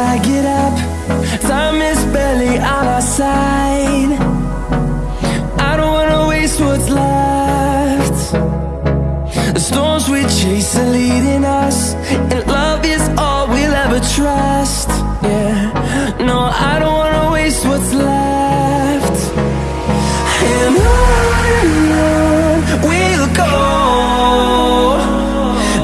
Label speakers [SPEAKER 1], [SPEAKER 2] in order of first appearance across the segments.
[SPEAKER 1] I get up Time is barely on our side. I don't wanna waste what's left. The storms we chase are leading us And love is all we'll ever trust. Yeah, no, I don't wanna waste what's left. And on and on we'll go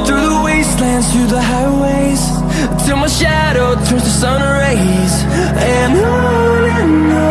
[SPEAKER 1] Through the wastelands, through the highways Till my shadow turns to sun rays. And on and on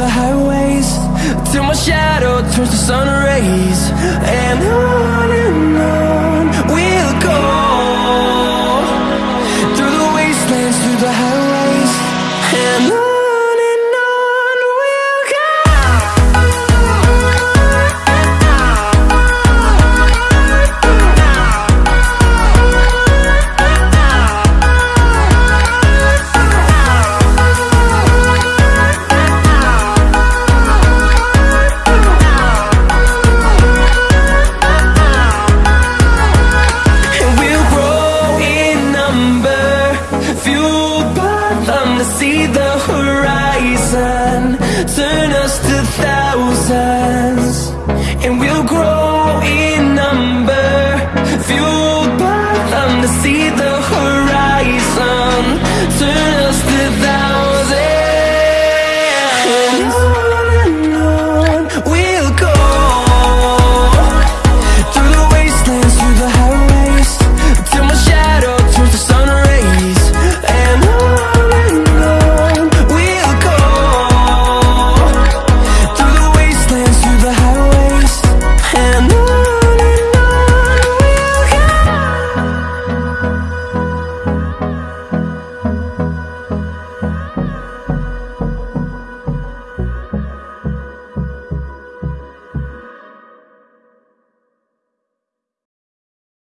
[SPEAKER 1] the highways. Till my shadow turns to sun rays. And on Turn us to thousands And we'll grow